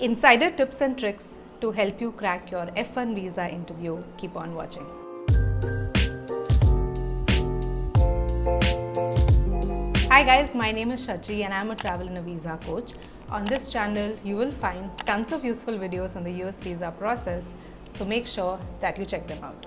Insider tips and tricks to help you crack your F1 visa interview. Keep on watching. Hi guys, my name is Shachi and I'm a travel and a visa coach. On this channel, you will find tons of useful videos on the US visa process, so make sure that you check them out.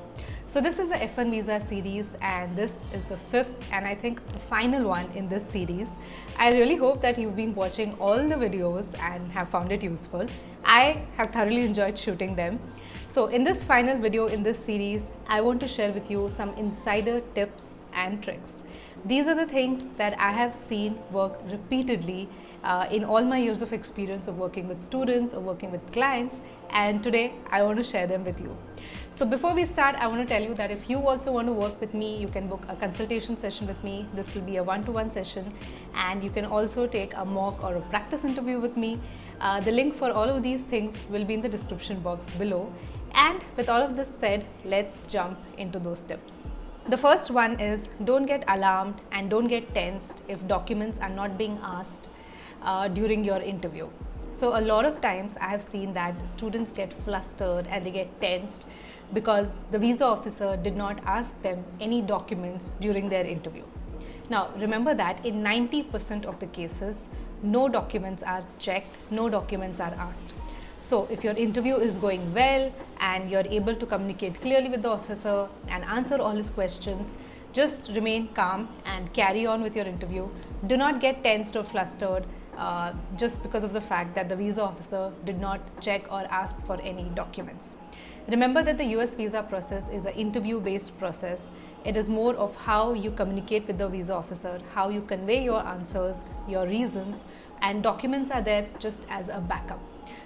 So this is the F1 visa series and this is the fifth and I think the final one in this series. I really hope that you've been watching all the videos and have found it useful. I have thoroughly enjoyed shooting them. So in this final video in this series, I want to share with you some insider tips and tricks. These are the things that I have seen work repeatedly uh, in all my years of experience of working with students or working with clients and today I want to share them with you. So before we start, I want to tell you that if you also want to work with me, you can book a consultation session with me. This will be a one-to-one -one session and you can also take a mock or a practice interview with me. Uh, the link for all of these things will be in the description box below. And with all of this said, let's jump into those tips. The first one is don't get alarmed and don't get tensed if documents are not being asked uh, during your interview. So a lot of times I have seen that students get flustered and they get tensed because the visa officer did not ask them any documents during their interview. Now remember that in 90% of the cases, no documents are checked, no documents are asked. So if your interview is going well and you're able to communicate clearly with the officer and answer all his questions, just remain calm and carry on with your interview. Do not get tensed or flustered uh, just because of the fact that the visa officer did not check or ask for any documents. Remember that the US visa process is an interview based process. It is more of how you communicate with the visa officer, how you convey your answers, your reasons, and documents are there just as a backup.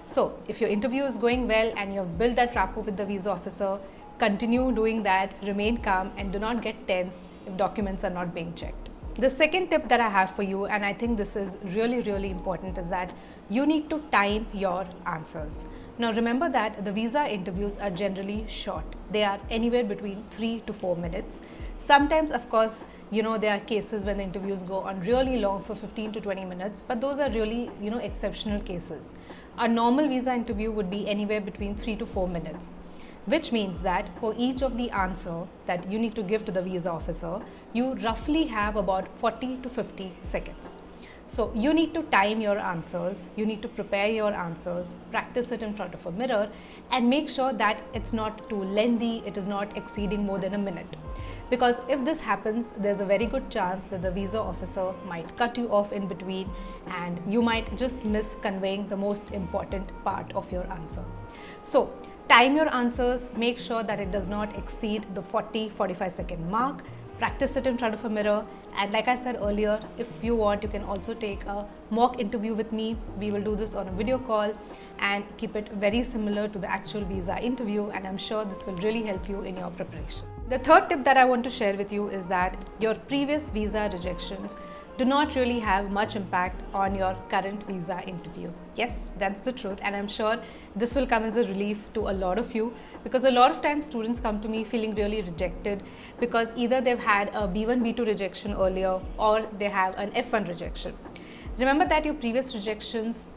So, if your interview is going well and you have built that rapport with the visa officer, continue doing that, remain calm, and do not get tensed if documents are not being checked. The second tip that I have for you, and I think this is really, really important, is that you need to time your answers. Now, remember that the visa interviews are generally short, they are anywhere between three to four minutes. Sometimes, of course, you know, there are cases when the interviews go on really long for 15 to 20 minutes, but those are really, you know, exceptional cases. A normal visa interview would be anywhere between three to four minutes which means that for each of the answer that you need to give to the visa officer, you roughly have about 40 to 50 seconds. So you need to time your answers, you need to prepare your answers, practice it in front of a mirror and make sure that it's not too lengthy, it is not exceeding more than a minute. Because if this happens, there's a very good chance that the visa officer might cut you off in between and you might just miss conveying the most important part of your answer. So time your answers, make sure that it does not exceed the 40-45 second mark. Practice it in front of a mirror. And like I said earlier if you want you can also take a mock interview with me. We will do this on a video call and keep it very similar to the actual visa interview. And I'm sure this will really help you in your preparation. The third tip that I want to share with you is that your previous visa rejections do not really have much impact on your current visa interview. Yes, that's the truth and I'm sure this will come as a relief to a lot of you because a lot of times students come to me feeling really rejected because either they've had a B1, B2 rejection earlier or they have an F1 rejection. Remember that your previous rejections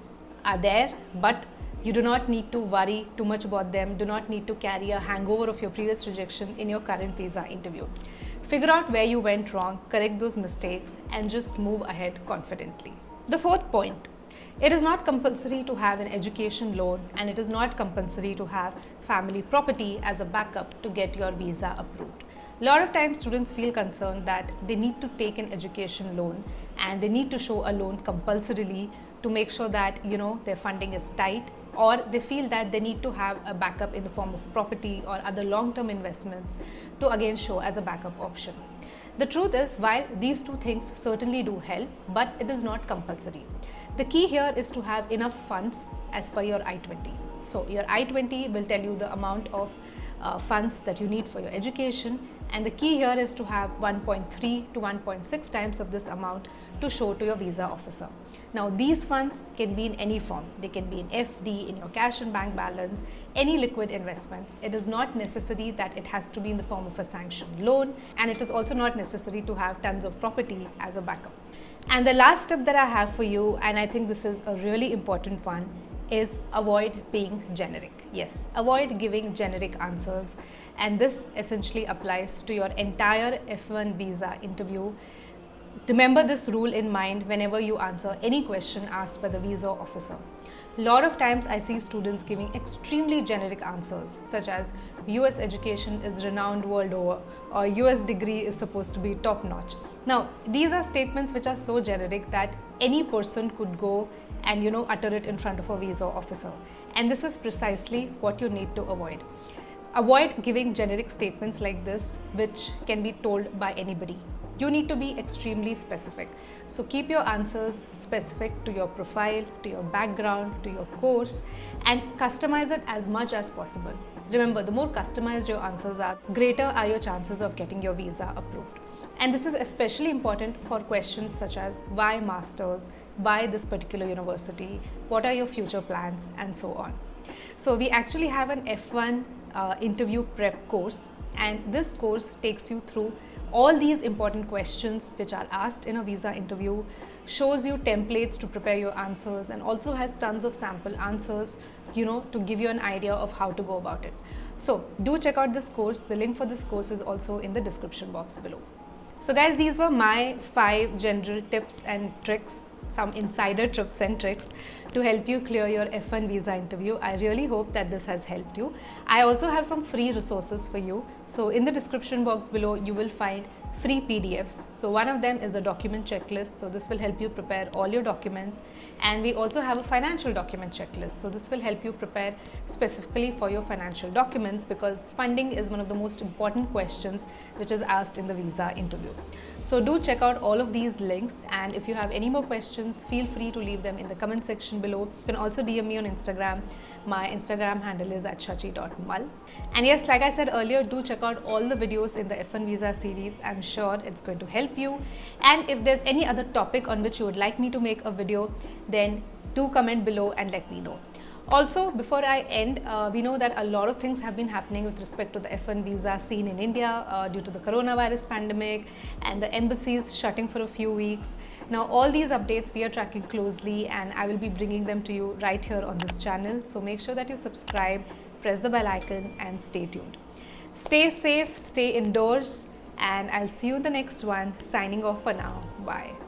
are there but you do not need to worry too much about them, do not need to carry a hangover of your previous rejection in your current visa interview. Figure out where you went wrong, correct those mistakes and just move ahead confidently. The fourth point, it is not compulsory to have an education loan and it is not compulsory to have family property as a backup to get your visa approved. A lot of times students feel concerned that they need to take an education loan and they need to show a loan compulsorily to make sure that you know their funding is tight or they feel that they need to have a backup in the form of property or other long-term investments to again show as a backup option. The truth is, while these two things certainly do help, but it is not compulsory. The key here is to have enough funds as per your I-20. So your I-20 will tell you the amount of uh, funds that you need for your education and the key here is to have 1.3 to 1.6 times of this amount to show to your visa officer. Now these funds can be in any form. They can be in FD, in your cash and bank balance, any liquid investments. It is not necessary that it has to be in the form of a sanctioned loan and it is also not necessary to have tons of property as a backup. And the last tip that I have for you and I think this is a really important one is avoid being generic. Yes, avoid giving generic answers and this essentially applies to your entire F1 visa interview. Remember this rule in mind whenever you answer any question asked by the visa officer. Lot of times I see students giving extremely generic answers such as US education is renowned world over or US degree is supposed to be top notch. Now these are statements which are so generic that any person could go and you know utter it in front of a visa officer and this is precisely what you need to avoid. Avoid giving generic statements like this which can be told by anybody you need to be extremely specific. So keep your answers specific to your profile, to your background, to your course and customize it as much as possible. Remember, the more customized your answers are, greater are your chances of getting your visa approved. And this is especially important for questions such as why masters, why this particular university, what are your future plans and so on. So we actually have an F1 uh, interview prep course and this course takes you through all these important questions which are asked in a visa interview, shows you templates to prepare your answers and also has tons of sample answers, you know, to give you an idea of how to go about it. So do check out this course. The link for this course is also in the description box below. So guys, these were my five general tips and tricks some insider tips and tricks to help you clear your F1 visa interview. I really hope that this has helped you. I also have some free resources for you. So in the description box below, you will find free PDFs. So one of them is a document checklist. So this will help you prepare all your documents. And we also have a financial document checklist. So this will help you prepare specifically for your financial documents because funding is one of the most important questions which is asked in the visa interview. So do check out all of these links. And if you have any more questions, feel free to leave them in the comment section below. You can also DM me on Instagram. My Instagram handle is at shachi.mal. And yes, like I said earlier, do check out all the videos in the F1 visa series. I'm sure it's going to help you. And if there's any other topic on which you would like me to make a video, then do comment below and let me know. Also, before I end, uh, we know that a lot of things have been happening with respect to the F1 visa scene in India uh, due to the coronavirus pandemic and the embassies shutting for a few weeks. Now, all these updates we are tracking closely and I will be bringing them to you right here on this channel. So make sure that you subscribe, press the bell icon and stay tuned. Stay safe, stay indoors and I'll see you in the next one. Signing off for now. Bye.